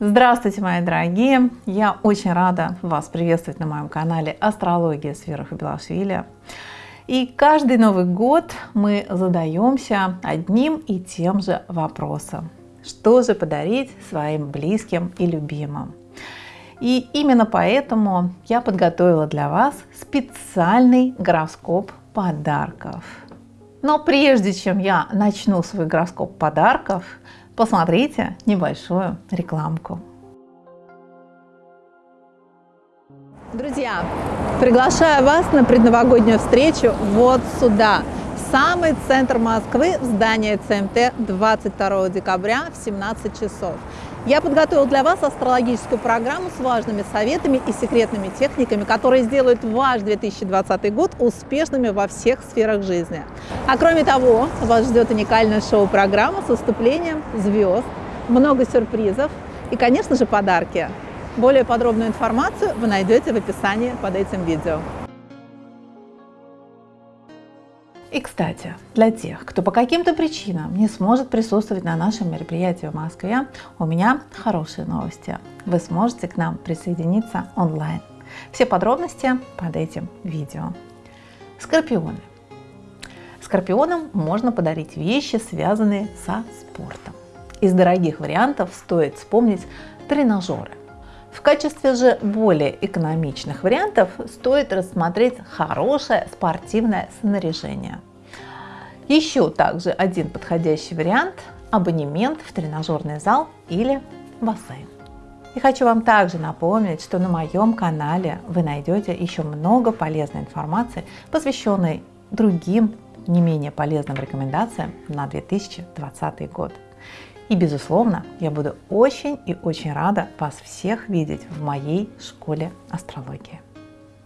Здравствуйте, мои дорогие! Я очень рада вас приветствовать на моем канале Астрология с Белашвили. И каждый Новый год мы задаемся одним и тем же вопросом. Что же подарить своим близким и любимым? И именно поэтому я подготовила для вас специальный гороскоп подарков. Но прежде чем я начну свой гороскоп подарков, посмотрите небольшую рекламку. Друзья, приглашаю вас на предновогоднюю встречу вот сюда, в самый центр Москвы, в здание ЦМТ 22 декабря в 17 часов. Я подготовил для вас астрологическую программу с важными советами и секретными техниками, которые сделают ваш 2020 год успешными во всех сферах жизни. А кроме того, вас ждет уникальная шоу-программа с выступлением звезд, много сюрпризов и, конечно же, подарки. Более подробную информацию вы найдете в описании под этим видео. И, кстати, для тех, кто по каким-то причинам не сможет присутствовать на нашем мероприятии в Москве, у меня хорошие новости. Вы сможете к нам присоединиться онлайн. Все подробности под этим видео. Скорпионы. Скорпионам можно подарить вещи, связанные со спортом. Из дорогих вариантов стоит вспомнить тренажеры. В качестве же более экономичных вариантов стоит рассмотреть хорошее спортивное снаряжение. Еще также один подходящий вариант – абонемент в тренажерный зал или бассейн. И хочу вам также напомнить, что на моем канале вы найдете еще много полезной информации, посвященной другим не менее полезным рекомендациям на 2020 год. И, безусловно, я буду очень и очень рада вас всех видеть в моей школе астрологии.